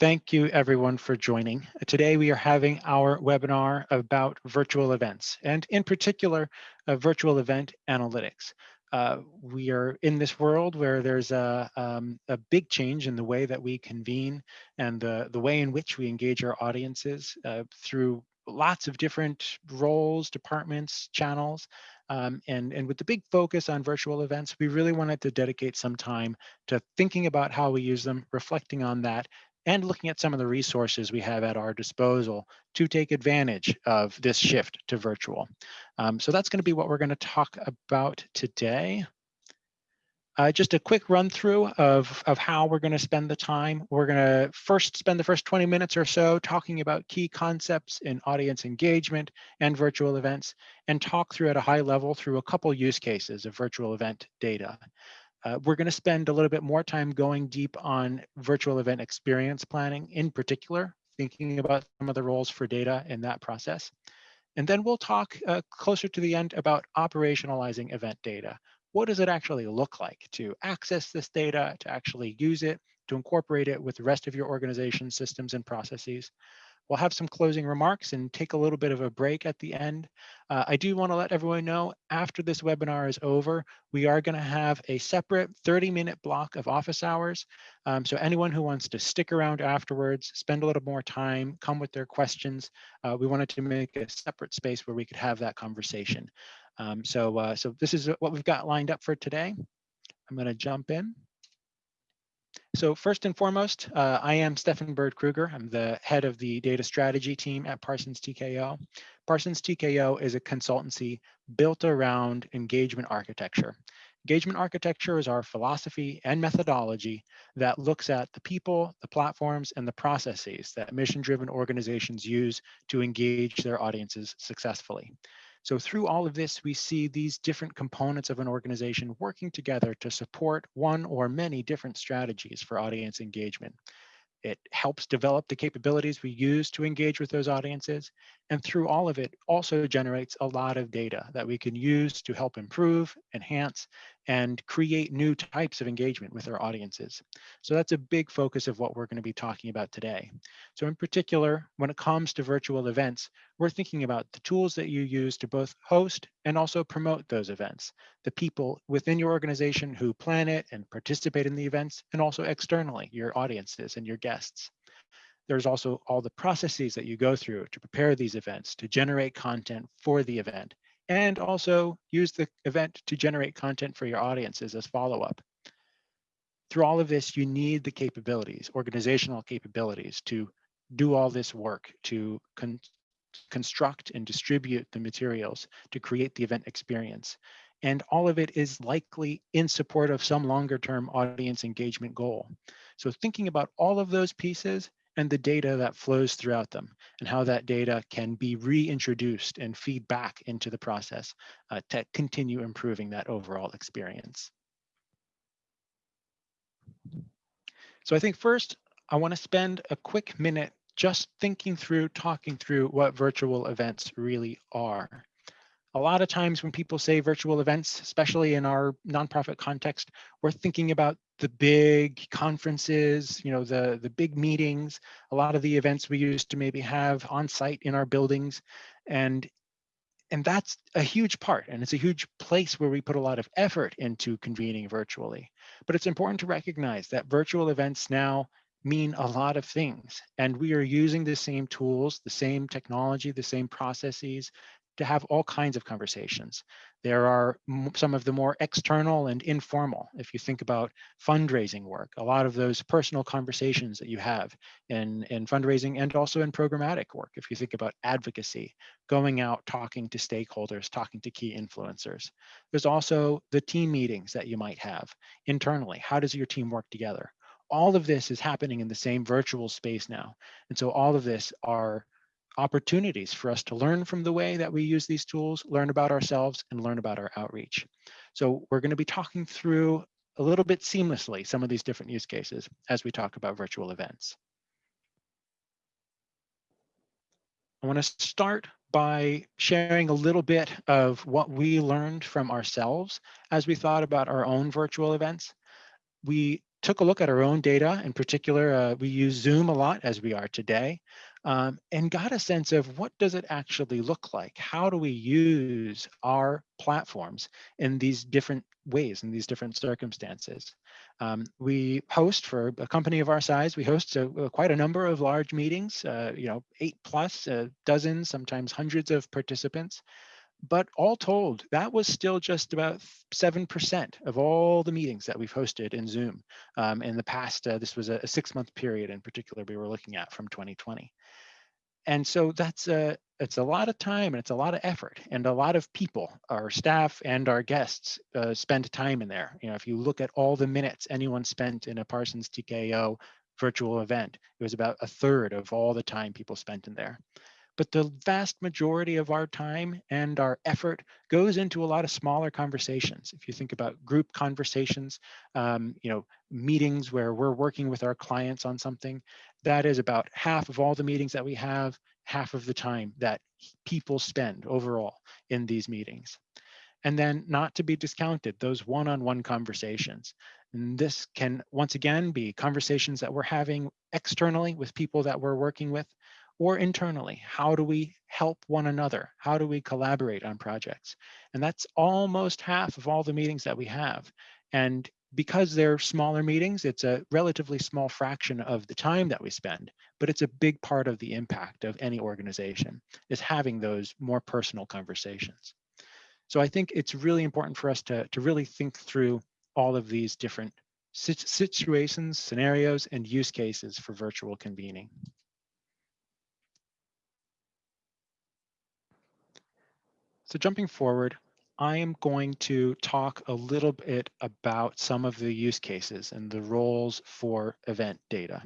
Thank you everyone for joining. Today we are having our webinar about virtual events and in particular uh, virtual event analytics. Uh, we are in this world where there's a, um, a big change in the way that we convene and the, the way in which we engage our audiences uh, through lots of different roles, departments, channels. Um, and, and with the big focus on virtual events, we really wanted to dedicate some time to thinking about how we use them, reflecting on that, and looking at some of the resources we have at our disposal to take advantage of this shift to virtual. Um, so that's going to be what we're going to talk about today. Uh, just a quick run through of, of how we're going to spend the time. We're going to first spend the first 20 minutes or so talking about key concepts in audience engagement and virtual events and talk through at a high level through a couple use cases of virtual event data. Uh, we're going to spend a little bit more time going deep on virtual event experience planning, in particular, thinking about some of the roles for data in that process. And then we'll talk uh, closer to the end about operationalizing event data. What does it actually look like to access this data, to actually use it, to incorporate it with the rest of your organization systems and processes? We'll have some closing remarks and take a little bit of a break at the end. Uh, I do want to let everyone know after this webinar is over, we are going to have a separate 30 minute block of office hours. Um, so anyone who wants to stick around afterwards, spend a little more time, come with their questions, uh, we wanted to make a separate space where we could have that conversation. Um, so, uh, so this is what we've got lined up for today. I'm going to jump in. So first and foremost, uh, I am Stefan Bird Kruger. I'm the head of the data strategy team at Parsons TKO. Parsons TKO is a consultancy built around engagement architecture. Engagement architecture is our philosophy and methodology that looks at the people, the platforms, and the processes that mission-driven organizations use to engage their audiences successfully. So through all of this, we see these different components of an organization working together to support one or many different strategies for audience engagement. It helps develop the capabilities we use to engage with those audiences. And through all of it also generates a lot of data that we can use to help improve, enhance, and create new types of engagement with our audiences. So that's a big focus of what we're going to be talking about today. So in particular, when it comes to virtual events, we're thinking about the tools that you use to both host and also promote those events, the people within your organization who plan it and participate in the events, and also externally, your audiences and your guests. There's also all the processes that you go through to prepare these events, to generate content for the event, and also use the event to generate content for your audiences as follow-up. Through all of this, you need the capabilities, organizational capabilities to do all this work, to con construct and distribute the materials, to create the event experience. And all of it is likely in support of some longer term audience engagement goal. So thinking about all of those pieces and the data that flows throughout them and how that data can be reintroduced and feed back into the process uh, to continue improving that overall experience. So I think first, I wanna spend a quick minute just thinking through, talking through what virtual events really are a lot of times when people say virtual events, especially in our nonprofit context, we're thinking about the big conferences, you know, the, the big meetings, a lot of the events we used to maybe have on site in our buildings. And, and that's a huge part and it's a huge place where we put a lot of effort into convening virtually. But it's important to recognize that virtual events now mean a lot of things and we are using the same tools, the same technology, the same processes to have all kinds of conversations. There are some of the more external and informal. If you think about fundraising work, a lot of those personal conversations that you have in, in fundraising and also in programmatic work. If you think about advocacy, going out, talking to stakeholders, talking to key influencers. There's also the team meetings that you might have internally. How does your team work together? All of this is happening in the same virtual space now. And so all of this are opportunities for us to learn from the way that we use these tools, learn about ourselves, and learn about our outreach. So we're going to be talking through a little bit seamlessly some of these different use cases as we talk about virtual events. I want to start by sharing a little bit of what we learned from ourselves as we thought about our own virtual events. We took a look at our own data. In particular, uh, we use Zoom a lot as we are today um, and got a sense of what does it actually look like? How do we use our platforms in these different ways, in these different circumstances? Um, we host for a company of our size, we host a, a, quite a number of large meetings, uh, you know, eight plus, uh, dozens, sometimes hundreds of participants. But all told, that was still just about 7% of all the meetings that we've hosted in Zoom um, in the past. Uh, this was a, a six month period in particular we were looking at from 2020 and so that's a it's a lot of time and it's a lot of effort and a lot of people our staff and our guests uh, spend time in there you know if you look at all the minutes anyone spent in a parsons tko virtual event it was about a third of all the time people spent in there but the vast majority of our time and our effort goes into a lot of smaller conversations. If you think about group conversations, um, you know, meetings where we're working with our clients on something, that is about half of all the meetings that we have, half of the time that people spend overall in these meetings. And then not to be discounted, those one-on-one -on -one conversations. And this can, once again, be conversations that we're having externally with people that we're working with, or internally, how do we help one another? How do we collaborate on projects? And that's almost half of all the meetings that we have. And because they're smaller meetings, it's a relatively small fraction of the time that we spend, but it's a big part of the impact of any organization is having those more personal conversations. So I think it's really important for us to, to really think through all of these different situations, scenarios, and use cases for virtual convening. So jumping forward, I am going to talk a little bit about some of the use cases and the roles for event data.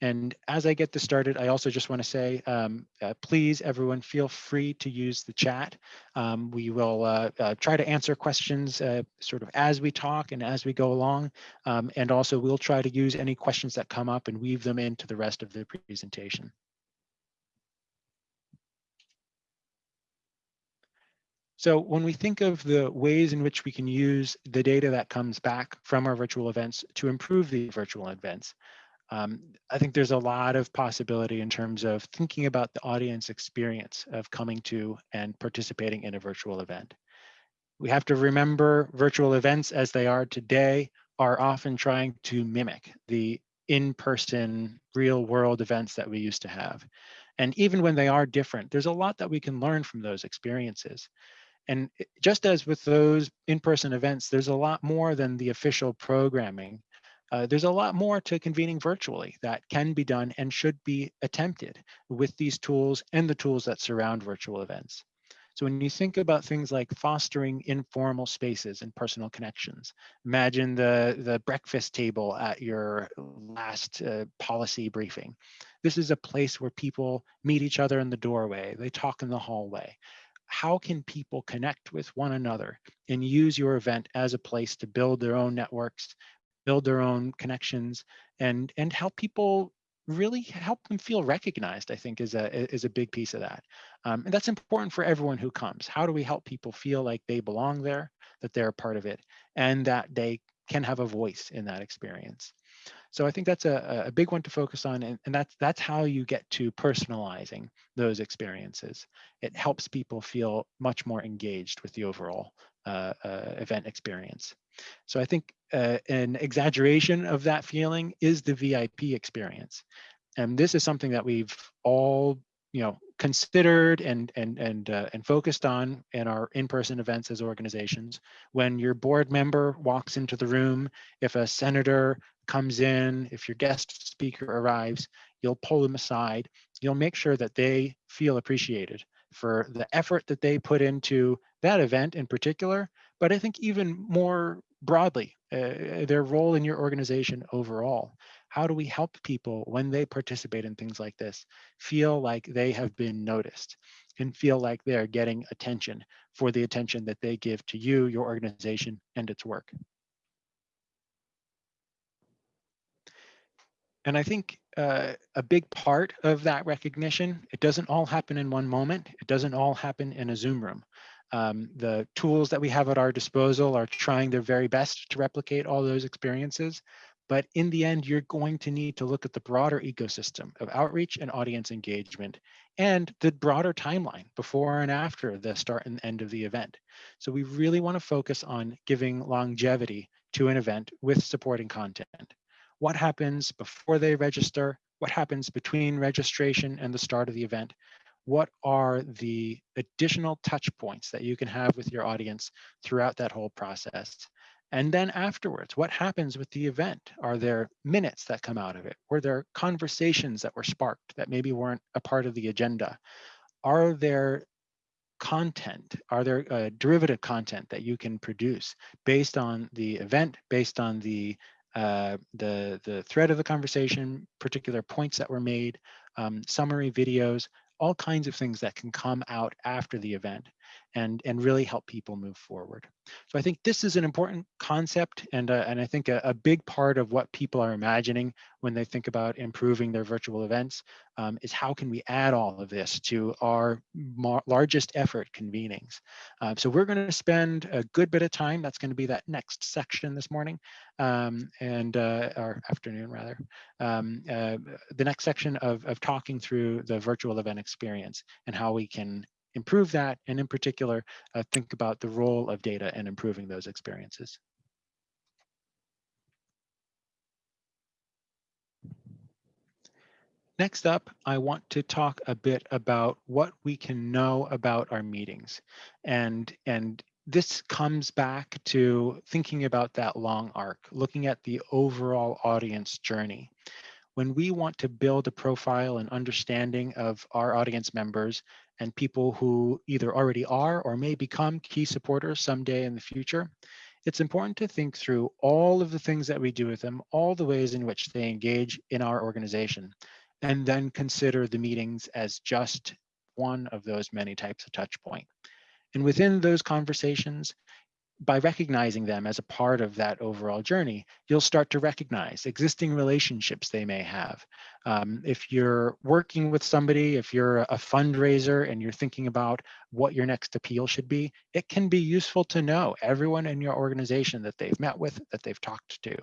And as I get this started, I also just want to say, um, uh, please, everyone, feel free to use the chat. Um, we will uh, uh, try to answer questions uh, sort of as we talk and as we go along. Um, and also, we'll try to use any questions that come up and weave them into the rest of the presentation. So when we think of the ways in which we can use the data that comes back from our virtual events to improve the virtual events, um, I think there's a lot of possibility in terms of thinking about the audience experience of coming to and participating in a virtual event. We have to remember virtual events as they are today are often trying to mimic the in-person real world events that we used to have. And even when they are different, there's a lot that we can learn from those experiences. And just as with those in-person events, there's a lot more than the official programming. Uh, there's a lot more to convening virtually that can be done and should be attempted with these tools and the tools that surround virtual events. So when you think about things like fostering informal spaces and personal connections, imagine the, the breakfast table at your last uh, policy briefing. This is a place where people meet each other in the doorway, they talk in the hallway how can people connect with one another and use your event as a place to build their own networks, build their own connections, and, and help people really help them feel recognized, I think is a, is a big piece of that. Um, and that's important for everyone who comes. How do we help people feel like they belong there, that they're a part of it, and that they can have a voice in that experience? So I think that's a, a big one to focus on, and, and that's that's how you get to personalizing those experiences. It helps people feel much more engaged with the overall uh, uh, event experience. So I think uh, an exaggeration of that feeling is the VIP experience. And this is something that we've all you know considered and and and uh, and focused on in our in-person events as organizations when your board member walks into the room if a senator comes in, if your guest speaker arrives, you'll pull them aside. You'll make sure that they feel appreciated for the effort that they put into that event in particular, but I think even more broadly, uh, their role in your organization overall. How do we help people when they participate in things like this feel like they have been noticed and feel like they're getting attention for the attention that they give to you, your organization, and its work? And I think uh, a big part of that recognition, it doesn't all happen in one moment. It doesn't all happen in a Zoom room. Um, the tools that we have at our disposal are trying their very best to replicate all those experiences. But in the end, you're going to need to look at the broader ecosystem of outreach and audience engagement and the broader timeline before and after the start and end of the event. So we really want to focus on giving longevity to an event with supporting content. What happens before they register? What happens between registration and the start of the event? What are the additional touch points that you can have with your audience throughout that whole process? And then afterwards, what happens with the event? Are there minutes that come out of it? Were there conversations that were sparked that maybe weren't a part of the agenda? Are there content? Are there uh, derivative content that you can produce based on the event, based on the uh, the the thread of the conversation, particular points that were made, um, summary videos, all kinds of things that can come out after the event and, and really help people move forward. So I think this is an important concept and, uh, and I think a, a, big part of what people are imagining when they think about improving their virtual events um, is how can we add all of this to our largest effort convenings. Uh, so we're going to spend a good bit of time, that's going to be that next section this morning um, and uh, afternoon rather, um, uh, the next section of, of talking through the virtual event experience and how we can improve that, and in particular, uh, think about the role of data and improving those experiences. Next up, I want to talk a bit about what we can know about our meetings. And, and this comes back to thinking about that long arc, looking at the overall audience journey. When we want to build a profile and understanding of our audience members, and people who either already are or may become key supporters someday in the future, it's important to think through all of the things that we do with them, all the ways in which they engage in our organization, and then consider the meetings as just one of those many types of touch point. And within those conversations, by recognizing them as a part of that overall journey, you'll start to recognize existing relationships they may have. Um, if you're working with somebody, if you're a fundraiser and you're thinking about what your next appeal should be, it can be useful to know everyone in your organization that they've met with, that they've talked to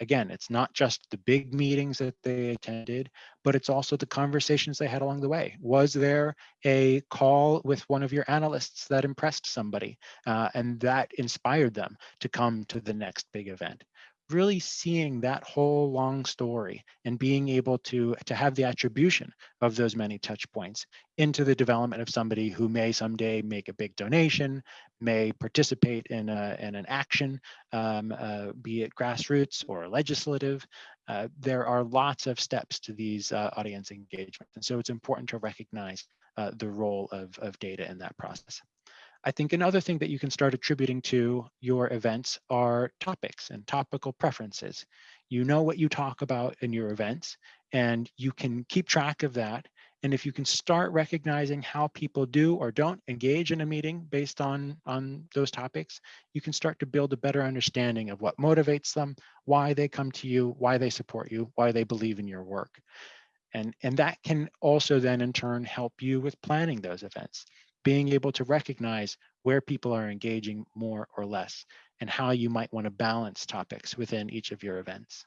again, it's not just the big meetings that they attended, but it's also the conversations they had along the way. Was there a call with one of your analysts that impressed somebody uh, and that inspired them to come to the next big event? Really seeing that whole long story and being able to, to have the attribution of those many touch points into the development of somebody who may someday make a big donation, may participate in, a, in an action, um, uh, be it grassroots or legislative. Uh, there are lots of steps to these uh, audience engagement. And so it's important to recognize uh, the role of, of data in that process. I think another thing that you can start attributing to your events are topics and topical preferences. You know what you talk about in your events and you can keep track of that. And if you can start recognizing how people do or don't engage in a meeting based on, on those topics, you can start to build a better understanding of what motivates them, why they come to you, why they support you, why they believe in your work. And, and that can also then in turn help you with planning those events being able to recognize where people are engaging more or less and how you might want to balance topics within each of your events.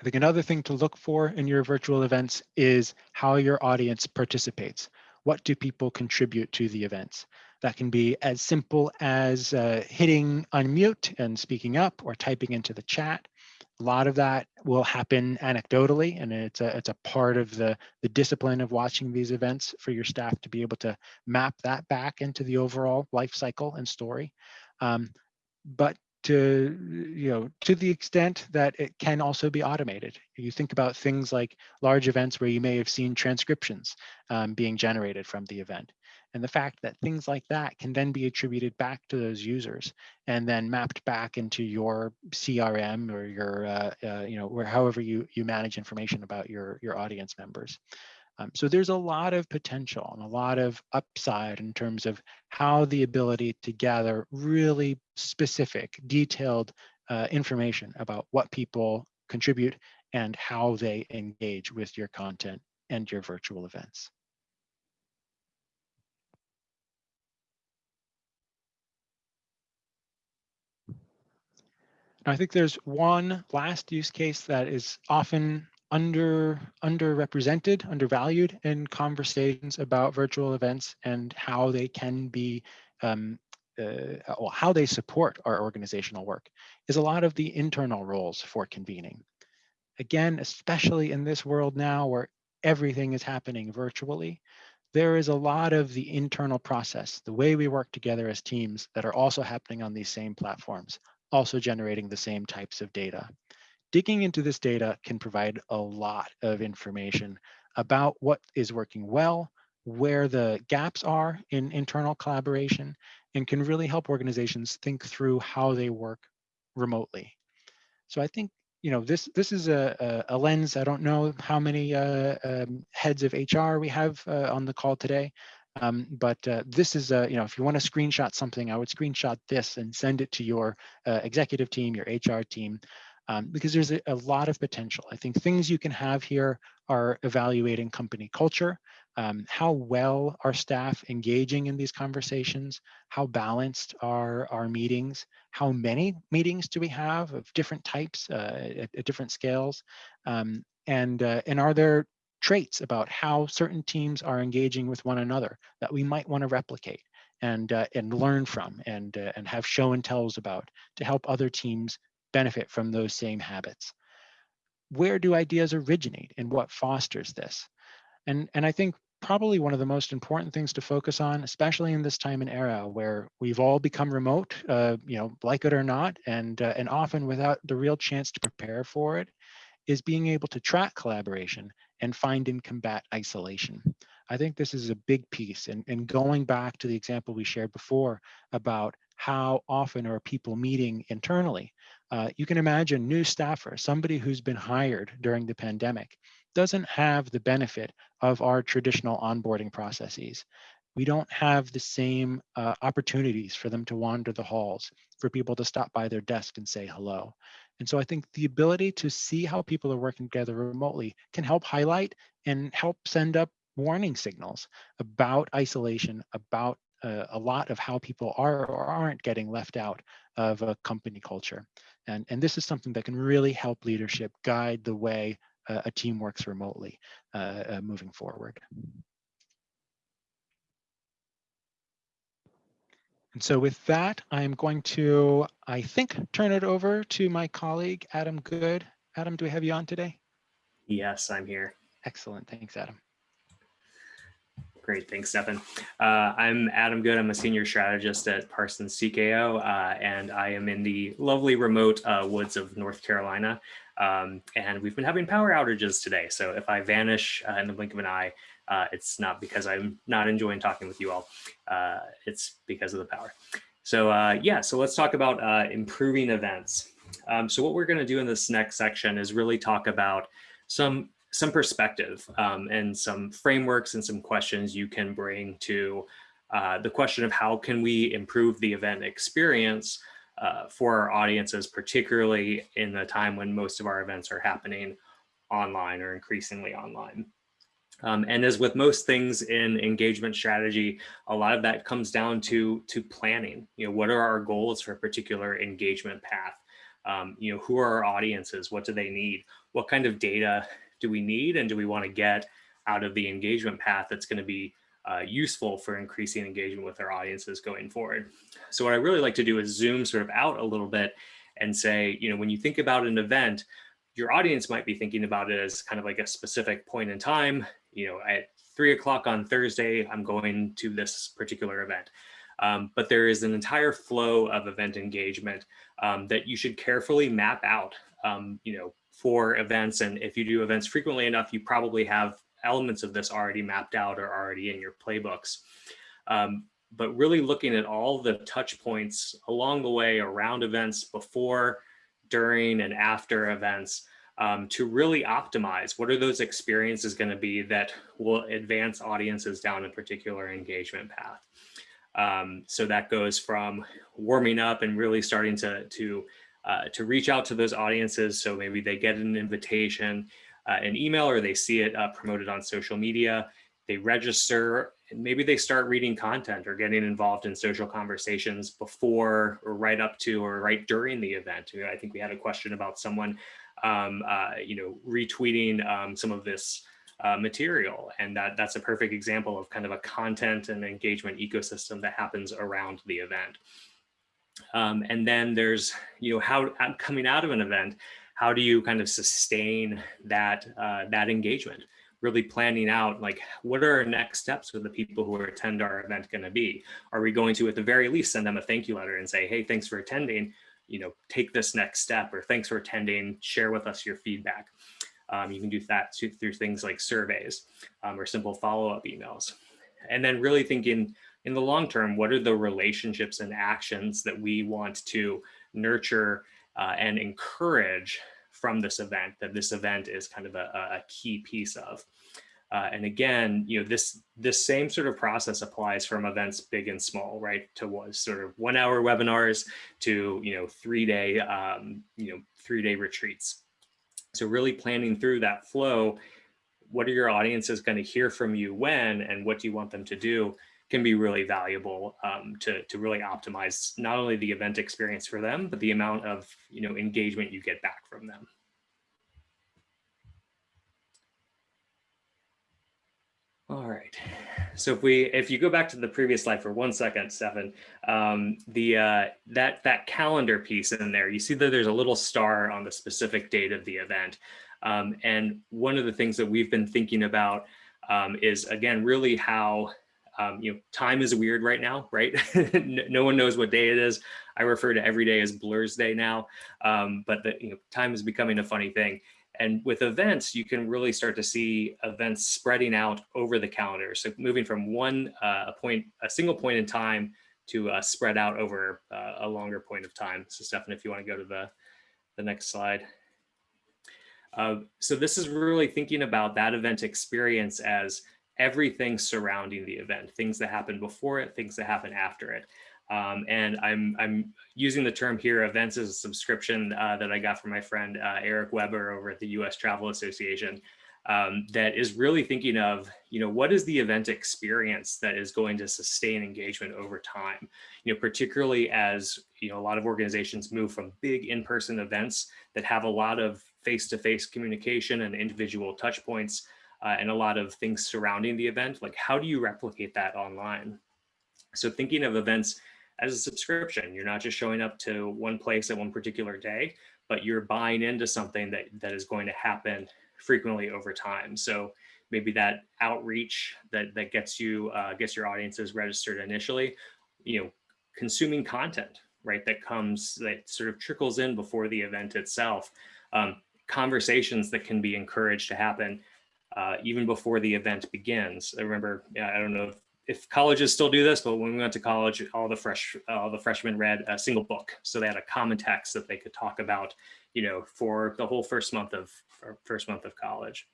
I think another thing to look for in your virtual events is how your audience participates. What do people contribute to the events? That can be as simple as uh, hitting unmute and speaking up or typing into the chat. A lot of that will happen anecdotally, and it's a, it's a part of the, the discipline of watching these events for your staff to be able to map that back into the overall life cycle and story. Um, but to you know to the extent that it can also be automated you think about things like large events where you may have seen transcriptions um, being generated from the event and the fact that things like that can then be attributed back to those users and then mapped back into your CRM or your, uh, uh, you know, where however you, you manage information about your, your audience members. Um, so there's a lot of potential and a lot of upside in terms of how the ability to gather really specific, detailed uh, information about what people contribute and how they engage with your content and your virtual events. I think there's one last use case that is often under underrepresented, undervalued in conversations about virtual events and how they can be, um, uh, well, how they support our organizational work is a lot of the internal roles for convening. Again, especially in this world now where everything is happening virtually, there is a lot of the internal process, the way we work together as teams that are also happening on these same platforms, also generating the same types of data. Digging into this data can provide a lot of information about what is working well, where the gaps are in internal collaboration, and can really help organizations think through how they work remotely. So I think you know, this this is a, a, a lens. I don't know how many uh, um, heads of HR we have uh, on the call today, um, but uh, this is, a, you know, if you want to screenshot something, I would screenshot this and send it to your uh, executive team, your HR team, um, because there's a, a, lot of potential. I think things you can have here are evaluating company culture, um, how well are staff engaging in these conversations, how balanced are our meetings, how many meetings do we have of different types uh, at, at, different scales, um, and, uh, and are there traits about how certain teams are engaging with one another that we might want to replicate and, uh, and learn from and, uh, and have show and tells about to help other teams benefit from those same habits. Where do ideas originate and what fosters this? And, and I think probably one of the most important things to focus on, especially in this time and era where we've all become remote, uh, you know, like it or not, and, uh, and often without the real chance to prepare for it, is being able to track collaboration and find and combat isolation. I think this is a big piece. And, and going back to the example we shared before about how often are people meeting internally, uh, you can imagine new staffer, somebody who's been hired during the pandemic, doesn't have the benefit of our traditional onboarding processes. We don't have the same uh, opportunities for them to wander the halls, for people to stop by their desk and say hello. And so I think the ability to see how people are working together remotely can help highlight and help send up warning signals about isolation, about uh, a lot of how people are or aren't getting left out of a company culture. And, and this is something that can really help leadership guide the way uh, a team works remotely uh, uh, moving forward. And so with that, I'm going to, I think, turn it over to my colleague, Adam Good. Adam, do we have you on today? Yes, I'm here. Excellent. Thanks, Adam. Great, thanks, Stefan. Uh, I'm Adam Good. I'm a senior strategist at Parsons TKO, uh, and I am in the lovely remote uh, woods of North Carolina. Um, and we've been having power outages today. So if I vanish uh, in the blink of an eye, uh, it's not because I'm not enjoying talking with you all. Uh, it's because of the power. So uh, yeah, so let's talk about uh, improving events. Um, so what we're going to do in this next section is really talk about some some perspective um, and some frameworks and some questions you can bring to uh, the question of how can we improve the event experience uh, for our audiences, particularly in the time when most of our events are happening online or increasingly online. Um, and as with most things in engagement strategy, a lot of that comes down to, to planning. You know, what are our goals for a particular engagement path? Um, you know, who are our audiences? What do they need? What kind of data do we need? And do we want to get out of the engagement path that's going to be uh, useful for increasing engagement with our audiences going forward? So what I really like to do is zoom sort of out a little bit and say, you know, when you think about an event, your audience might be thinking about it as kind of like a specific point in time you know, at three o'clock on Thursday, I'm going to this particular event. Um, but there is an entire flow of event engagement um, that you should carefully map out, um, you know, for events. And if you do events frequently enough, you probably have elements of this already mapped out or already in your playbooks. Um, but really looking at all the touch points along the way around events before, during, and after events um, to really optimize what are those experiences going to be that will advance audiences down a particular engagement path. Um, so that goes from warming up and really starting to, to, uh, to reach out to those audiences. So maybe they get an invitation, uh, an email, or they see it uh, promoted on social media. They register and maybe they start reading content or getting involved in social conversations before or right up to or right during the event. I think we had a question about someone, um, uh, you know, retweeting um, some of this uh, material. And that, that's a perfect example of kind of a content and engagement ecosystem that happens around the event. Um, and then there's, you know, how coming out of an event, how do you kind of sustain that, uh, that engagement? really planning out like what are our next steps with the people who attend our event going to be are we going to at the very least send them a thank you letter and say hey thanks for attending you know take this next step or thanks for attending share with us your feedback um, you can do that through things like surveys um, or simple follow-up emails and then really thinking in the long term what are the relationships and actions that we want to nurture uh, and encourage from this event that this event is kind of a, a key piece of. Uh, and again, you know, this this same sort of process applies from events big and small, right? To what sort of one hour webinars to, you know, three day, um, you know, three day retreats. So really planning through that flow, what are your audiences going to hear from you when, and what do you want them to do can be really valuable um, to, to really optimize not only the event experience for them, but the amount of you know engagement you get back from them. All right. So if we if you go back to the previous slide for one second, Stefan, um, the uh, that that calendar piece in there, you see that there's a little star on the specific date of the event. Um, and one of the things that we've been thinking about um, is again really how um, you know, time is weird right now, right? no one knows what day it is. I refer to every day as Blur's Day now, um, but the, you know, time is becoming a funny thing. And with events, you can really start to see events spreading out over the calendar. So moving from one uh, point, a single point in time to uh, spread out over uh, a longer point of time. So Stefan, if you want to go to the, the next slide. Uh, so this is really thinking about that event experience as everything surrounding the event, things that happen before it, things that happen after it. Um, and I'm, I'm using the term here, events as a subscription uh, that I got from my friend uh, Eric Weber over at the US Travel Association um, that is really thinking of, you know, what is the event experience that is going to sustain engagement over time? You know, particularly as, you know, a lot of organizations move from big in-person events that have a lot of face-to-face -face communication and individual touch points uh, and a lot of things surrounding the event, like how do you replicate that online? So thinking of events as a subscription, you're not just showing up to one place at one particular day, but you're buying into something that, that is going to happen frequently over time. So maybe that outreach that, that gets you, uh, gets your audiences registered initially, you know, consuming content, right, that comes, that sort of trickles in before the event itself. Um, conversations that can be encouraged to happen uh, even before the event begins. I remember, I don't know if, if, colleges still do this, but when we went to college, all the fresh, all the freshmen read a single book. So they had a common text that they could talk about, you know, for the whole first month of first month of college.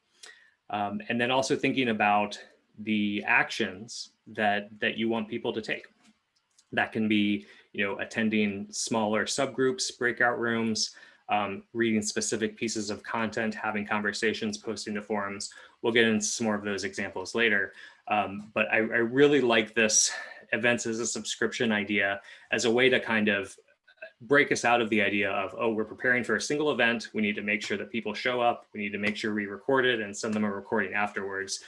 Um, and then also thinking about the actions that that you want people to take. That can be, you know, attending smaller subgroups, breakout rooms, um, reading specific pieces of content, having conversations, posting to forums. We'll get into some more of those examples later. Um, but I, I, really like this events as a subscription idea as a way to kind of break us out of the idea of, oh, we're preparing for a single event. We need to make sure that people show up. We need to make sure we record it and send them a recording afterwards.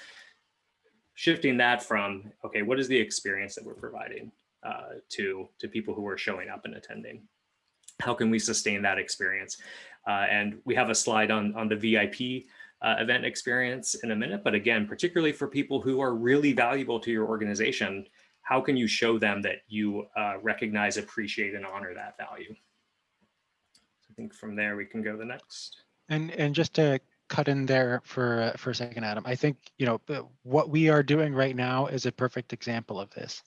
Shifting that from, okay, what is the experience that we're providing uh, to, to people who are showing up and attending? how can we sustain that experience? Uh, and we have a slide on, on the VIP uh, event experience in a minute, but again, particularly for people who are really valuable to your organization, how can you show them that you uh, recognize, appreciate, and honor that value? So I think from there we can go the next. And, and just to cut in there for, uh, for a second, Adam, I think, you know, what we are doing right now is a perfect example of this.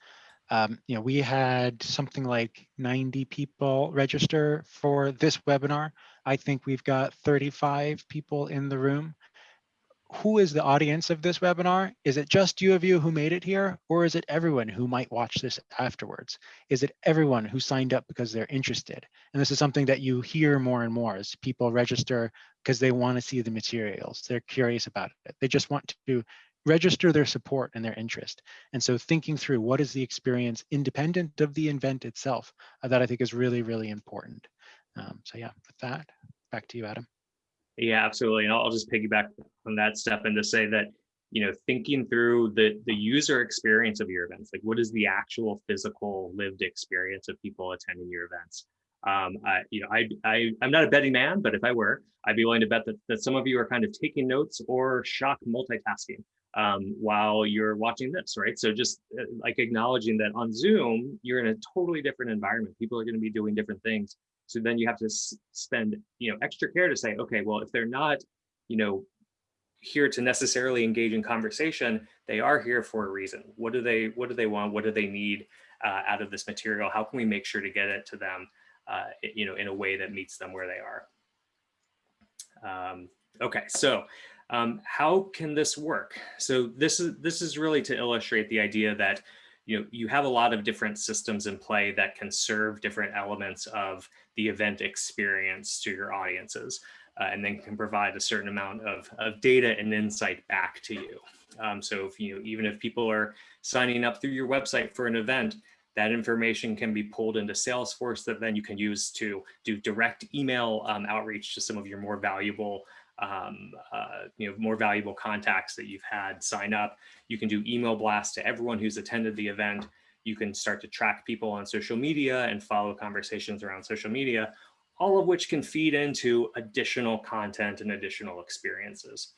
Um, you know, we had something like 90 people register for this webinar. I think we've got 35 people in the room. Who is the audience of this webinar? Is it just you of you who made it here? Or is it everyone who might watch this afterwards? Is it everyone who signed up because they're interested? And this is something that you hear more and more as people register because they want to see the materials. They're curious about it. They just want to register their support and their interest. And so thinking through what is the experience independent of the event itself, uh, that I think is really, really important. Um, so yeah, with that, back to you, Adam. Yeah, absolutely. And I'll just piggyback on that Stefan to say that, you know, thinking through the, the user experience of your events, like what is the actual physical lived experience of people attending your events? Um, I, you know, I, I, I'm not a betting man, but if I were, I'd be willing to bet that, that some of you are kind of taking notes or shock multitasking um, while you're watching this, right? So just uh, like acknowledging that on Zoom, you're in a totally different environment. People are going to be doing different things. So then you have to spend, you know, extra care to say, okay, well, if they're not, you know, here to necessarily engage in conversation, they are here for a reason. What do they, what do they want? What do they need uh, out of this material? How can we make sure to get it to them, uh, you know, in a way that meets them where they are? Um, okay, so um, how can this work? So this is this is really to illustrate the idea that you know you have a lot of different systems in play that can serve different elements of the event experience to your audiences, uh, and then can provide a certain amount of, of data and insight back to you. Um, so if you know, even if people are signing up through your website for an event, that information can be pulled into Salesforce that then you can use to do direct email um, outreach to some of your more valuable um, uh, you know, more valuable contacts that you've had sign up. You can do email blasts to everyone who's attended the event. You can start to track people on social media and follow conversations around social media, all of which can feed into additional content and additional experiences.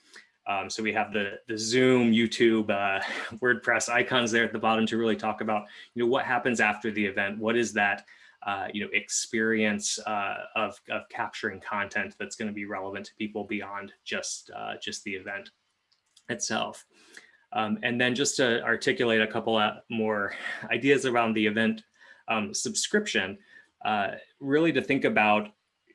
Um, so we have the, the Zoom, YouTube, uh, WordPress icons there at the bottom to really talk about, you know, what happens after the event? What is that uh, you know, experience uh, of, of capturing content that's going to be relevant to people beyond just, uh, just the event itself. Um, and then just to articulate a couple more ideas around the event um, subscription, uh, really to think about,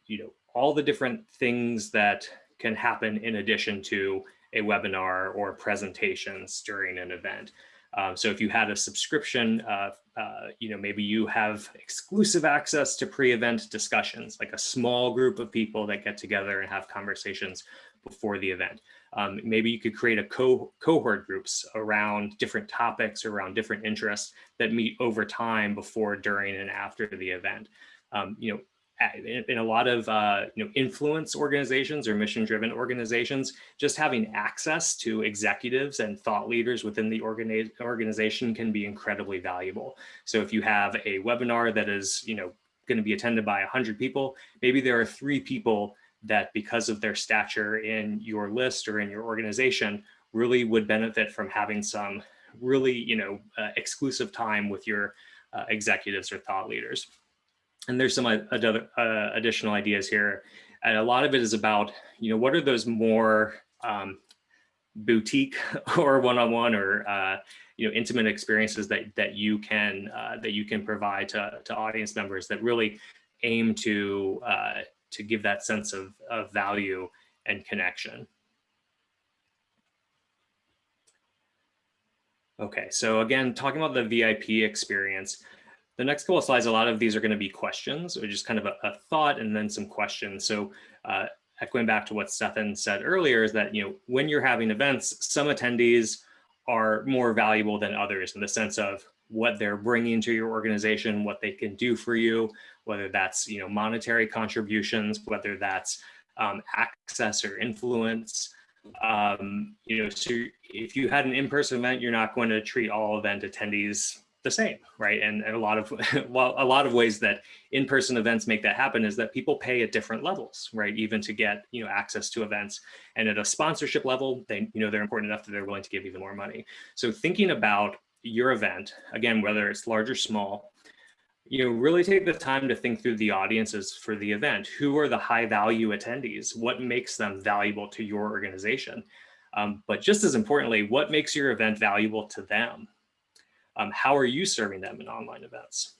you know, all the different things that can happen in addition to a webinar or presentations during an event. Um, so if you had a subscription, uh, uh, you know, maybe you have exclusive access to pre-event discussions, like a small group of people that get together and have conversations before the event. Um, maybe you could create a co cohort groups around different topics, or around different interests that meet over time before, during, and after the event. Um, you know, in, a lot of uh, you know influence organizations or mission driven organizations, just having access to executives and thought leaders within the organi organization can be incredibly valuable. So if you have a webinar that is you know going to be attended by 100 people, maybe there are three people that because of their stature in your list or in your organization really would benefit from having some really you know uh, exclusive time with your uh, executives or thought leaders and there's some other uh, additional ideas here. And a lot of it is about, you know, what are those more um, boutique or one-on-one -on -one or, uh, you know, intimate experiences that, that you can, uh, that you can provide to, to audience members that really aim to, uh, to give that sense of, of value and connection. Okay, so again, talking about the VIP experience, the next couple of slides, a lot of these are going to be questions or just kind of a, a thought and then some questions. So uh, echoing back to what Stefan said earlier is that, you know, when you're having events, some attendees are more valuable than others in the sense of what they're bringing to your organization, what they can do for you, whether that's, you know, monetary contributions, whether that's um, access or influence. Um, you know, so if you had an in-person event, you're not going to treat all event attendees the same, right? And, and a lot of well, a lot of ways that in-person events make that happen is that people pay at different levels, right? Even to get you know access to events, and at a sponsorship level, they you know they're important enough that they're willing to give even more money. So thinking about your event again, whether it's large or small, you know, really take the time to think through the audiences for the event. Who are the high value attendees? What makes them valuable to your organization? Um, but just as importantly, what makes your event valuable to them? Um, how are you serving them in online events?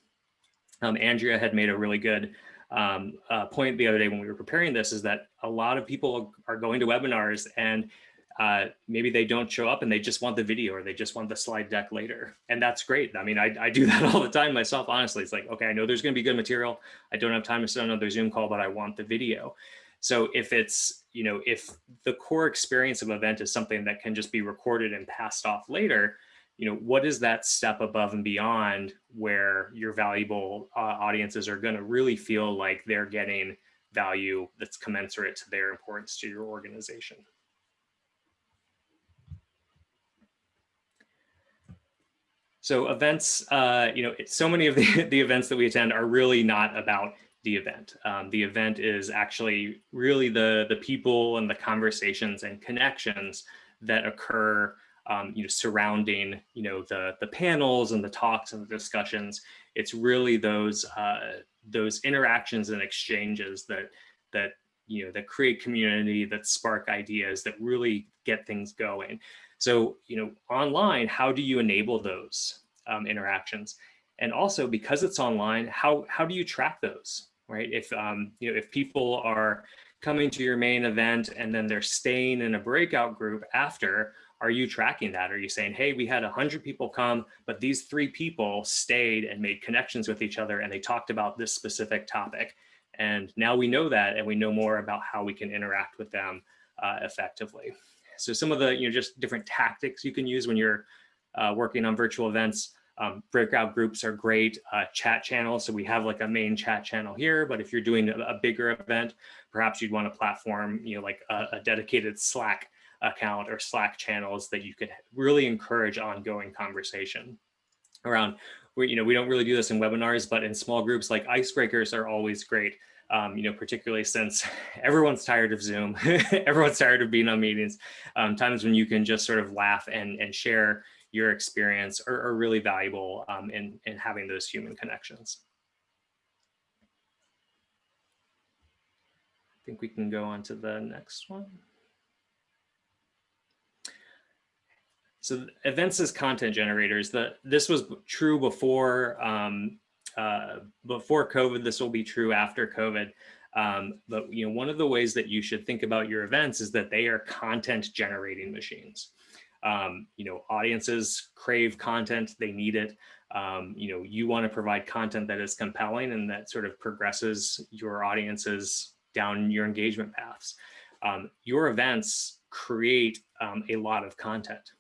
Um, Andrea had made a really good um, uh, point the other day when we were preparing this is that a lot of people are going to webinars and uh, maybe they don't show up and they just want the video or they just want the slide deck later. And that's great. I mean, I, I do that all the time myself, honestly. It's like, okay, I know there's going to be good material. I don't have time to sit on another Zoom call, but I want the video. So if it's, you know, if the core experience of event is something that can just be recorded and passed off later, you know, what is that step above and beyond where your valuable uh, audiences are going to really feel like they're getting value that's commensurate to their importance to your organization. So events, uh, you know, so many of the, the events that we attend are really not about the event. Um, the event is actually really the, the people and the conversations and connections that occur um, you know, surrounding, you know, the, the panels and the talks and the discussions. It's really those, uh, those interactions and exchanges that, that, you know, that create community, that spark ideas, that really get things going. So, you know, online, how do you enable those um, interactions? And also because it's online, how, how do you track those, right? If, um, you know, if people are coming to your main event and then they're staying in a breakout group after, are you tracking that? Are you saying, hey, we had 100 people come, but these three people stayed and made connections with each other and they talked about this specific topic. And now we know that and we know more about how we can interact with them uh, effectively. So some of the, you know, just different tactics you can use when you're uh, working on virtual events. Um, breakout groups are great, uh, chat channels. So we have like a main chat channel here, but if you're doing a, a bigger event, perhaps you'd want a platform, you know, like a, a dedicated Slack account or Slack channels that you could really encourage ongoing conversation around. We, you know, we don't really do this in webinars, but in small groups like icebreakers are always great. Um, you know, particularly since everyone's tired of Zoom, everyone's tired of being on meetings. Um, times when you can just sort of laugh and, and share your experience are, are really valuable um, in, in having those human connections. I think we can go on to the next one. So events as content generators, the, this was true before, um, uh, before COVID, this will be true after COVID. Um, but you know, one of the ways that you should think about your events is that they are content generating machines. Um, you know, audiences crave content, they need it. Um, you know, you want to provide content that is compelling and that sort of progresses your audiences down your engagement paths. Um, your events create um, a lot of content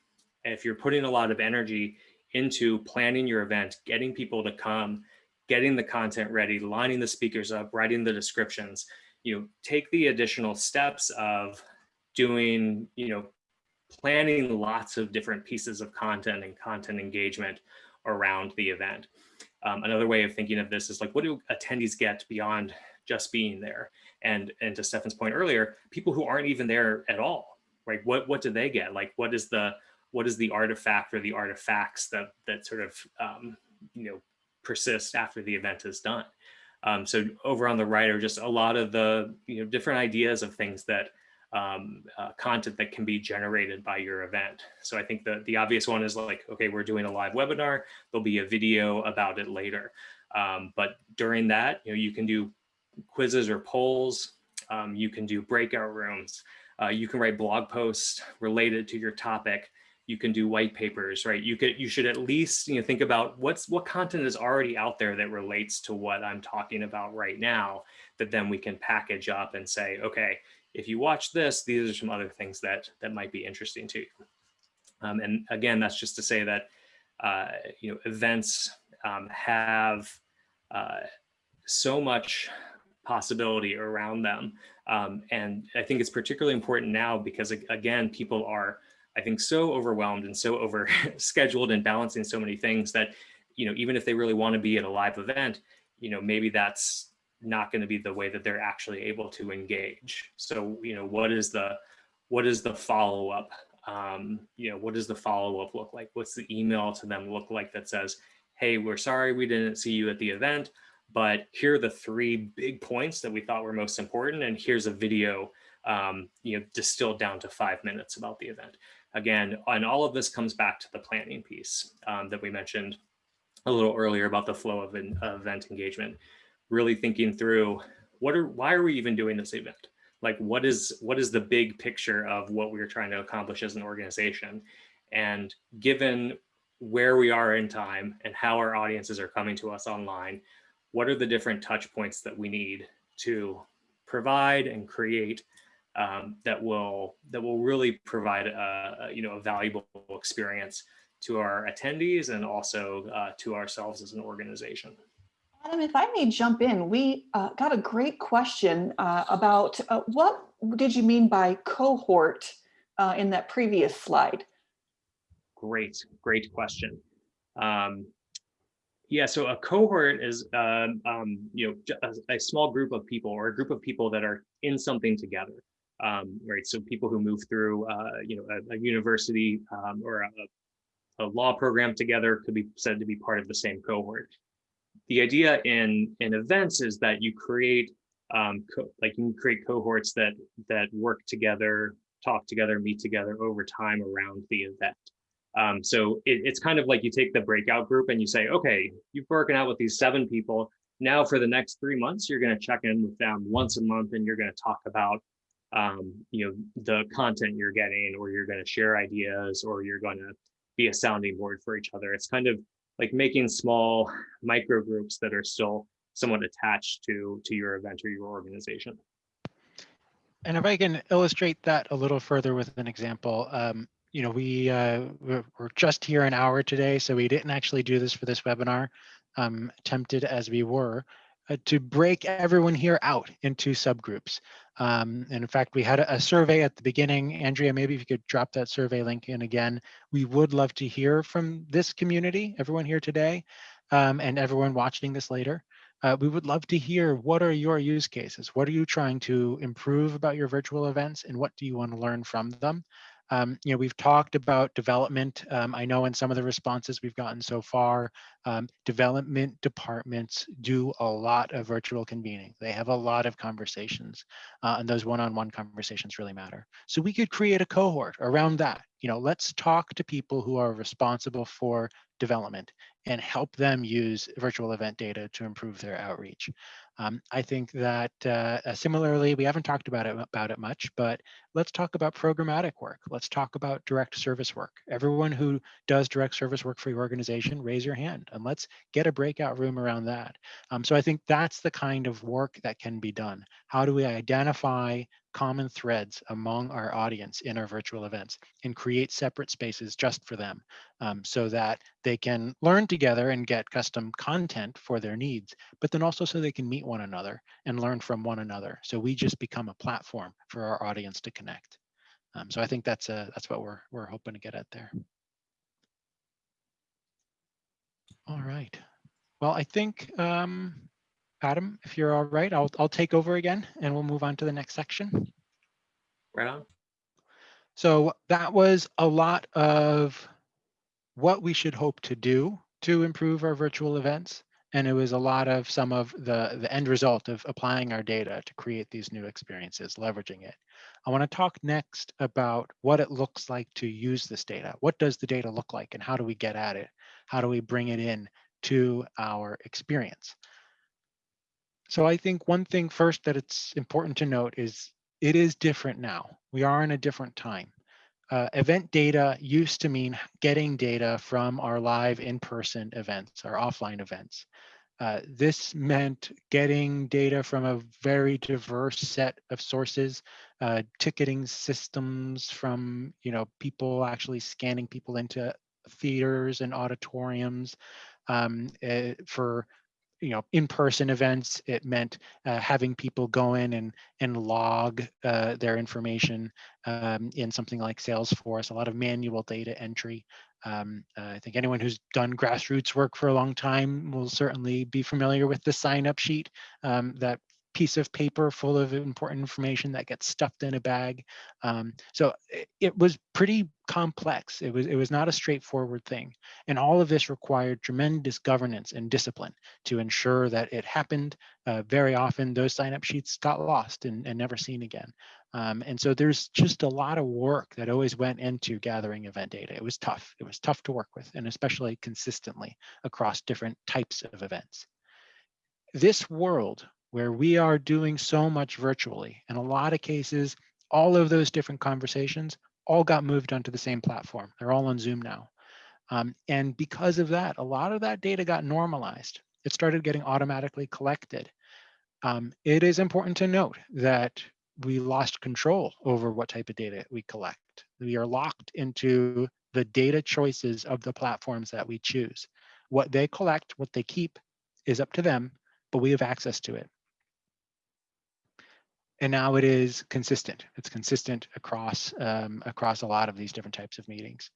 if you're putting a lot of energy into planning your event, getting people to come, getting the content ready, lining the speakers up, writing the descriptions, you know, take the additional steps of doing, you know, planning lots of different pieces of content and content engagement around the event. Um, another way of thinking of this is like, what do attendees get beyond just being there? And, and to Stefan's point earlier, people who aren't even there at all, right? What, what do they get? Like, what is the, what is the artifact or the artifacts that that sort of um, you know persist after the event is done. Um, so over on the right are just a lot of the you know different ideas of things that um, uh, content that can be generated by your event. So I think the, the obvious one is like, okay, we're doing a live webinar, there'll be a video about it later. Um, but during that, you know, you can do quizzes or polls, um, you can do breakout rooms, uh, you can write blog posts related to your topic you can do white papers, right? You could, you should at least, you know, think about what's, what content is already out there that relates to what I'm talking about right now, that then we can package up and say, okay, if you watch this, these are some other things that, that might be interesting to you. Um, and again, that's just to say that, uh, you know, events um, have uh, so much possibility around them. Um, and I think it's particularly important now because again, people are I think so overwhelmed and so over scheduled and balancing so many things that, you know, even if they really want to be at a live event, you know, maybe that's not going to be the way that they're actually able to engage. So, you know, what is the, what is the follow up? Um, you know, what does the follow up look like? What's the email to them look like that says, hey, we're sorry we didn't see you at the event, but here are the three big points that we thought were most important. And here's a video, um, you know, distilled down to five minutes about the event. Again, and all of this comes back to the planning piece um, that we mentioned a little earlier about the flow of an event engagement, really thinking through what are, why are we even doing this event? Like what is, what is the big picture of what we're trying to accomplish as an organization? And given where we are in time and how our audiences are coming to us online, what are the different touch points that we need to provide and create um, that will that will really provide a, you know a valuable experience to our attendees and also uh, to ourselves as an organization. Adam, if I may jump in, we uh, got a great question uh, about uh, what did you mean by cohort uh, in that previous slide? Great, great question. Um, yeah, so a cohort is, um, um, you know, a, a, small group of people or a group of people that are in something together, um, right? So people who move through, uh, you know, a, a university um, or a, a, law program together could be said to be part of the same cohort. The idea in in events is that you create, um, like you create cohorts that that work together, talk together, meet together over time around the event. Um, so it, it's kind of like you take the breakout group and you say, okay, you've broken out with these seven people. Now for the next three months, you're going to check in with them once a month and you're going to talk about, um, you know, the content you're getting, or you're going to share ideas, or you're going to be a sounding board for each other. It's kind of like making small micro groups that are still somewhat attached to to your event or your organization. And if I can illustrate that a little further with an example, um, you know, we uh, we're, just here an hour today, so we didn't actually do this for this webinar, um, tempted as we were, uh, to break everyone here out into subgroups. Um, and in fact, we had a, a, survey at the beginning. Andrea, maybe if you could drop that survey link in again. We would love to hear from this community, everyone here today, um, and everyone watching this later. Uh, we would love to hear what are your use cases? What are you trying to improve about your virtual events and what do you want to learn from them? Um, you know, we've talked about development. Um, I know in some of the responses we've gotten so far, um, development departments do a lot of virtual convening. They have a lot of conversations uh, and those one-on-one -on -one conversations really matter. So we could create a cohort around that. You know, let's talk to people who are responsible for development and help them use virtual event data to improve their outreach. Um, I think that uh, uh, similarly, we haven't talked about it about it much, but let's talk about programmatic work. Let's talk about direct service work. Everyone who does direct service work for your organization, raise your hand and let's get a breakout room around that. Um, so I think that's the kind of work that can be done. How do we identify common threads among our audience in our virtual events and create separate spaces just for them um, so that they can learn together and get custom content for their needs, but then also so they can meet one another and learn from one another. So we just become a platform for our audience to connect. Um, so I think that's a, that's what we're, we're hoping to get at there. All right. Well, I think um, Adam, if you're all right, I'll, I'll take over again and we'll move on to the next section. Right on. So that was a lot of what we should hope to do to improve our virtual events. And it was a lot of some of the, the end result of applying our data to create these new experiences, leveraging it. I wanna talk next about what it looks like to use this data. What does the data look like and how do we get at it? How do we bring it in to our experience? So I think one thing first that it's important to note is it is different now. We are in a different time. Uh, event data used to mean getting data from our live in-person events, our offline events. Uh, this meant getting data from a very diverse set of sources, uh, ticketing systems from you know people actually scanning people into theaters and auditoriums um, uh, for you know in-person events it meant uh, having people go in and and log uh, their information um, in something like salesforce a lot of manual data entry. Um, uh, i think anyone who's done grassroots work for a long time will certainly be familiar with the sign up sheet um, that piece of paper full of important information that gets stuffed in a bag. Um, so it, it, was pretty complex. It was, it was not a straightforward thing. And all of this required tremendous governance and discipline to ensure that it happened. Uh, very often those sign-up sheets got lost and, and never seen again. Um, and so there's just a lot of work that always went into gathering event data. It was tough. It was tough to work with, and especially consistently across different types of events. This world where we are doing so much virtually. In a lot of cases, all of those different conversations all got moved onto the same platform. They're all on Zoom now. Um, and because of that, a lot of that data got normalized. It started getting automatically collected. Um, it is important to note that we lost control over what type of data we collect. We are locked into the data choices of the platforms that we choose. What they collect, what they keep is up to them, but we have access to it. And now it is consistent. It's consistent across um, across a lot of these different types of meetings.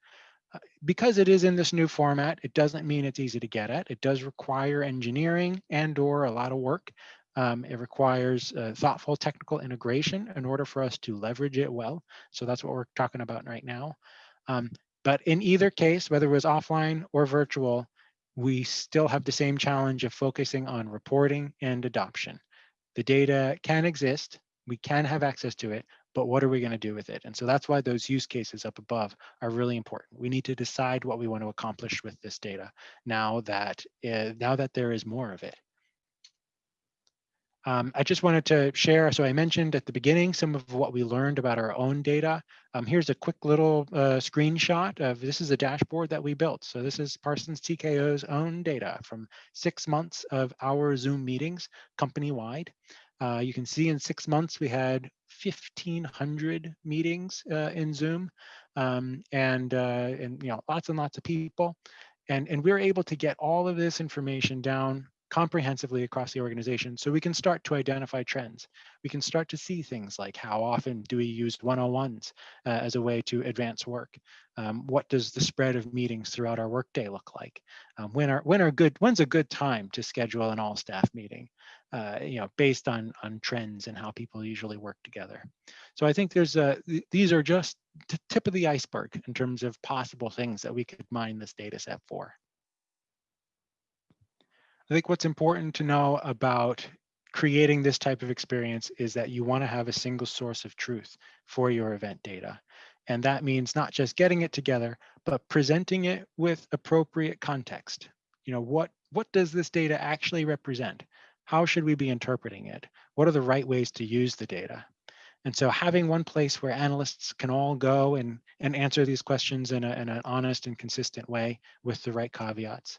Uh, because it is in this new format, it doesn't mean it's easy to get at. It does require engineering and or a lot of work. Um, it requires uh, thoughtful technical integration in order for us to leverage it well. So that's what we're talking about right now. Um, but in either case, whether it was offline or virtual, we still have the same challenge of focusing on reporting and adoption. The data can exist, we can have access to it, but what are we going to do with it? And so that's why those use cases up above are really important. We need to decide what we want to accomplish with this data now that uh, now that there is more of it. Um, I just wanted to share, so I mentioned at the beginning some of what we learned about our own data. Um, here's a quick little uh, screenshot of, this is a dashboard that we built. So this is Parsons TKO's own data from six months of our Zoom meetings company-wide. Uh, you can see in six months, we had 1,500 meetings uh, in Zoom um, and, uh, and you know lots and lots of people. And, and we're able to get all of this information down comprehensively across the organization so we can start to identify trends. We can start to see things like how often do we use 101s uh, as a way to advance work? Um, what does the spread of meetings throughout our workday look like? Um, when are when are good when's a good time to schedule an all staff meeting? Uh, you know, based on on trends and how people usually work together. So I think there's a th these are just the tip of the iceberg in terms of possible things that we could mine this data set for. I think what's important to know about creating this type of experience is that you want to have a single source of truth for your event data. And that means not just getting it together, but presenting it with appropriate context. You know, what, what does this data actually represent? How should we be interpreting it? What are the right ways to use the data? And so having one place where analysts can all go and, and answer these questions in, a, in an honest and consistent way with the right caveats.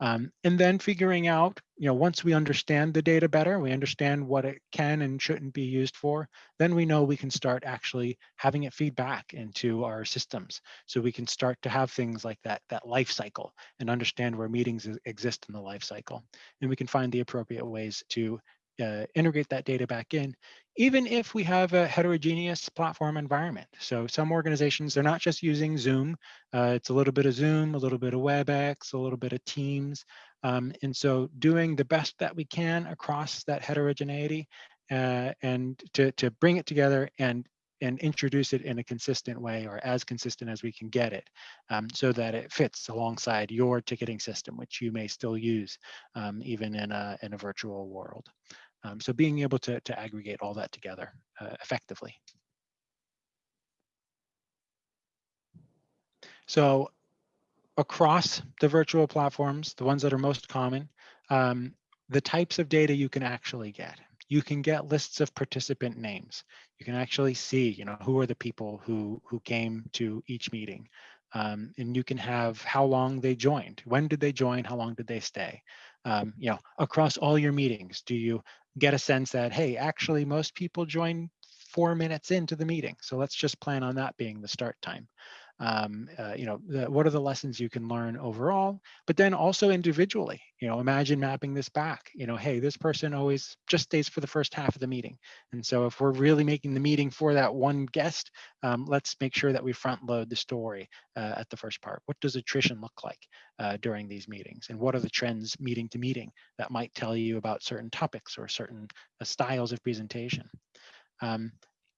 Um, and then figuring out, you know, once we understand the data better, we understand what it can and shouldn't be used for, then we know we can start actually having it feed back into our systems. So we can start to have things like that, that life cycle and understand where meetings exist in the life cycle. And we can find the appropriate ways to uh, integrate that data back in, even if we have a heterogeneous platform environment. So some organizations, they're not just using Zoom. Uh, it's a little bit of Zoom, a little bit of WebEx, a little bit of Teams. Um, and so doing the best that we can across that heterogeneity uh, and to, to bring it together and and introduce it in a consistent way or as consistent as we can get it um, so that it fits alongside your ticketing system, which you may still use um, even in a, in a virtual world. Um, so being able to, to aggregate all that together uh, effectively. So across the virtual platforms, the ones that are most common, um, the types of data you can actually get. You can get lists of participant names. You can actually see, you know, who are the people who who came to each meeting. Um, and you can have how long they joined. When did they join? How long did they stay? Um, you know, across all your meetings, do you get a sense that, hey, actually most people join four minutes into the meeting. So let's just plan on that being the start time um, uh, you know, the, what are the lessons you can learn overall, but then also individually, you know, imagine mapping this back, you know, hey, this person always just stays for the first half of the meeting. And so if we're really making the meeting for that one guest, um, let's make sure that we front load the story uh, at the first part. What does attrition look like uh, during these meetings? And what are the trends meeting to meeting that might tell you about certain topics or certain uh, styles of presentation? Um,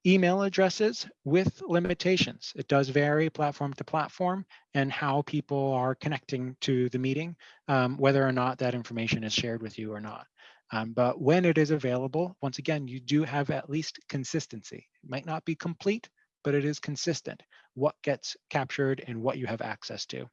email addresses with limitations. It does vary platform to platform and how people are connecting to the meeting, um, whether or not that information is shared with you or not. Um, but when it is available, once again, you do have at least consistency. It might not be complete, but it is consistent what gets captured and what you have access to.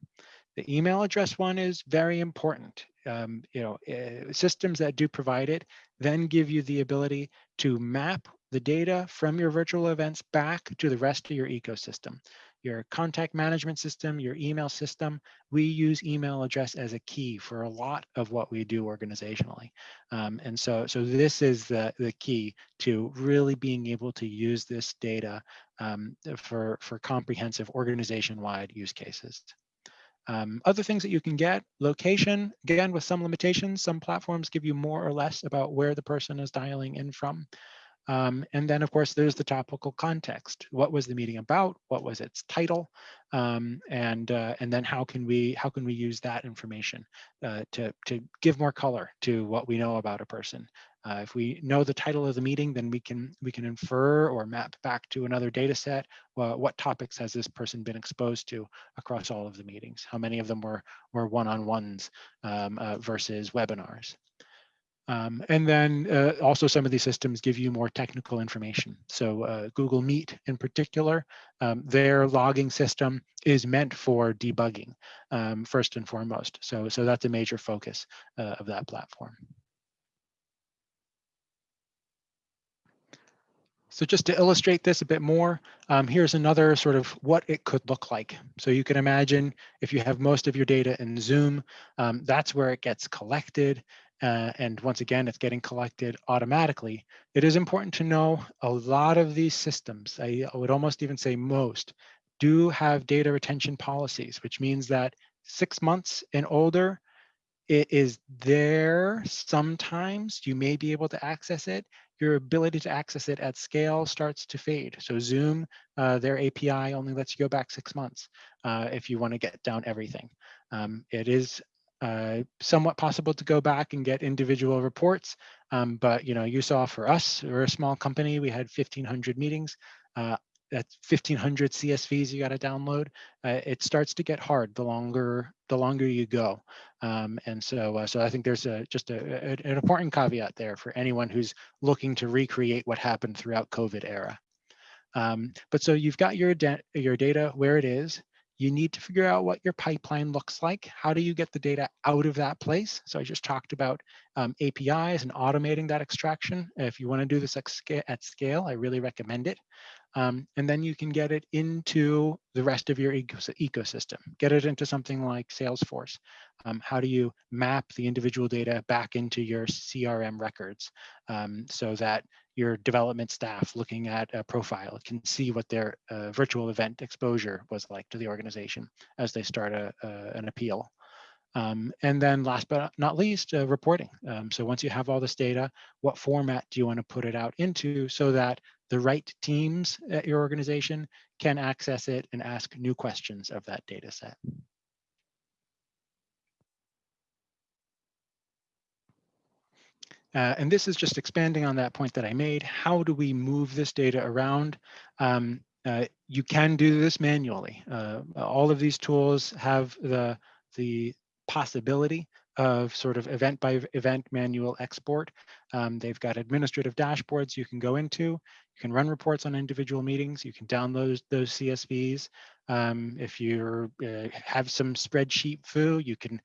The email address one is very important. Um, you know, uh, systems that do provide it then give you the ability to map the data from your virtual events back to the rest of your ecosystem. your contact management system, your email system. We use email address as a key for a lot of what we do organizationally. Um, and so, so this is the, the key to really being able to use this data um, for, for comprehensive organization-wide use cases. Um, other things that you can get, location, again, with some limitations, some platforms give you more or less about where the person is dialing in from. Um, and then, of course, there's the topical context. What was the meeting about? What was its title? Um, and uh, and then how can we how can we use that information uh, to to give more color to what we know about a person? Uh, if we know the title of the meeting, then we can we can infer or map back to another data set. Well, what topics has this person been exposed to across all of the meetings? How many of them were were one-on-ones um, uh, versus webinars? Um, and then uh, also some of these systems give you more technical information. So uh, Google Meet in particular, um, their logging system is meant for debugging um, first and foremost. So, so that's a major focus uh, of that platform. So just to illustrate this a bit more, um, here's another sort of what it could look like. So you can imagine if you have most of your data in Zoom, um, that's where it gets collected. Uh, and once again, it's getting collected automatically. It is important to know a lot of these systems, I would almost even say most, do have data retention policies, which means that six months and older, it is there sometimes. You may be able to access it your ability to access it at scale starts to fade. So Zoom, uh, their API only lets you go back six months uh, if you want to get down everything. Um, it is uh, somewhat possible to go back and get individual reports, um, but you know, you saw for us, we're a small company, we had 1,500 meetings. Uh, that's 1500 CSVs you got to download. Uh, it starts to get hard the longer the longer you go. Um, and so uh, so I think there's a just a, a, an important caveat there for anyone who's looking to recreate what happened throughout COVID era. Um, but so you've got your, your data where it is. You need to figure out what your pipeline looks like. How do you get the data out of that place? So I just talked about um, APIs and automating that extraction. If you want to do this at scale, I really recommend it. Um, and then you can get it into the rest of your ecosystem. Get it into something like Salesforce. Um, how do you map the individual data back into your CRM records um, so that your development staff looking at a profile can see what their uh, virtual event exposure was like to the organization as they start a, an appeal. Um, and then last but not least, uh, reporting. Um, so once you have all this data, what format do you want to put it out into so that the right teams at your organization can access it and ask new questions of that data set. Uh, and this is just expanding on that point that I made. How do we move this data around? Um, uh, you can do this manually. Uh, all of these tools have the, the possibility of sort of event by event manual export. Um, they've got administrative dashboards you can go into. You can run reports on individual meetings. You can download those CSVs. Um, if you uh, have some spreadsheet foo, you can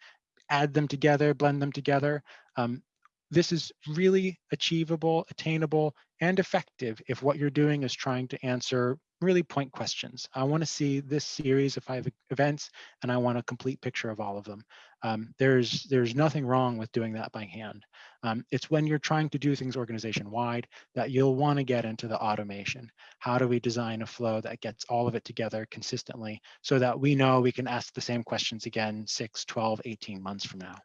add them together, blend them together. Um, this is really achievable, attainable, and effective if what you're doing is trying to answer really point questions. I want to see this series of five events, and I want a complete picture of all of them. Um, there's there's nothing wrong with doing that by hand. Um, it's when you're trying to do things organization wide that you'll want to get into the automation. How do we design a flow that gets all of it together consistently so that we know we can ask the same questions again 6, 12, 18 months from now.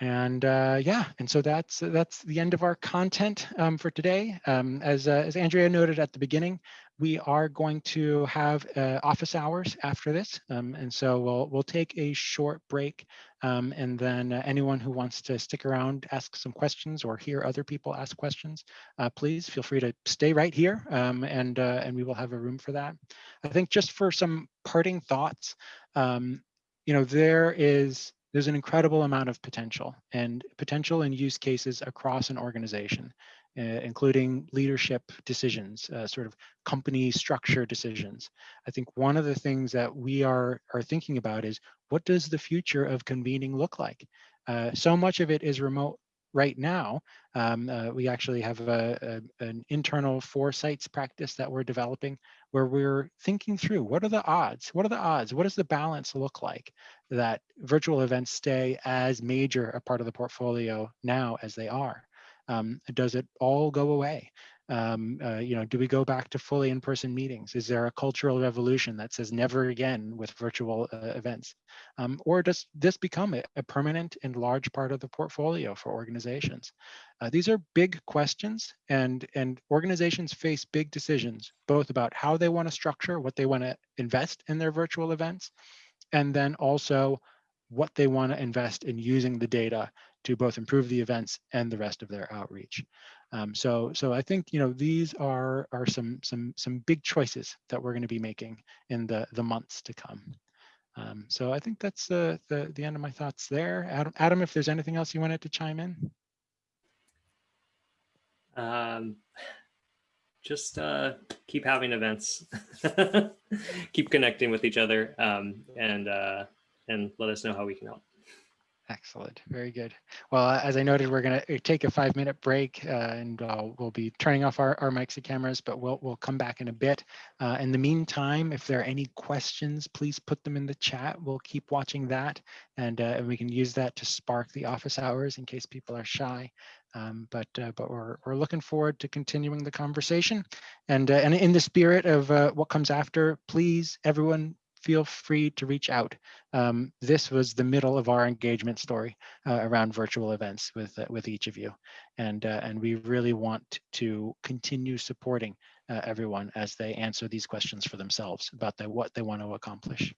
And uh, yeah, and so that's that's the end of our content um, for today. Um, as uh, as Andrea noted at the beginning, we are going to have uh, office hours after this, um, and so we'll we'll take a short break, um, and then uh, anyone who wants to stick around, ask some questions, or hear other people ask questions, uh, please feel free to stay right here, um, and uh, and we will have a room for that. I think just for some parting thoughts, um, you know, there is there's an incredible amount of potential and potential and use cases across an organization, uh, including leadership decisions, uh, sort of company structure decisions. I think one of the things that we are, are thinking about is what does the future of convening look like? Uh, so much of it is remote right now. Um, uh, we actually have a, a, an internal foresights practice that we're developing where we're thinking through what are the odds? What are the odds? What does the balance look like that virtual events stay as major a part of the portfolio now as they are? Um, does it all go away? Um, uh, you know, do we go back to fully in-person meetings? Is there a cultural revolution that says never again with virtual uh, events? Um, or does this become a, a, permanent and large part of the portfolio for organizations? Uh, these are big questions and, and organizations face big decisions, both about how they want to structure, what they want to invest in their virtual events, and then also what they want to invest in using the data to both improve the events and the rest of their outreach. Um, so, so I think you know these are are some some some big choices that we're going to be making in the the months to come. Um, so I think that's the the end of my thoughts there. Adam, Adam, if there's anything else you wanted to chime in. Um, just uh, keep having events, keep connecting with each other, um, and uh, and let us know how we can help. Excellent. Very good. Well, uh, as I noted, we're going to take a five minute break uh, and uh, we'll be turning off our, our mics and cameras, but we'll, we'll come back in a bit. Uh, in the meantime, if there are any questions, please put them in the chat. We'll keep watching that and, uh, and we can use that to spark the office hours in case people are shy. Um, but uh, but we're, we're looking forward to continuing the conversation. And, and in the spirit of what comes after, please, everyone, feel free to reach out. Um, this was the middle of our engagement story uh, around virtual events with uh, with each of you, and uh, and we really want to continue supporting uh, everyone as they answer these questions for themselves about the, what they want to accomplish.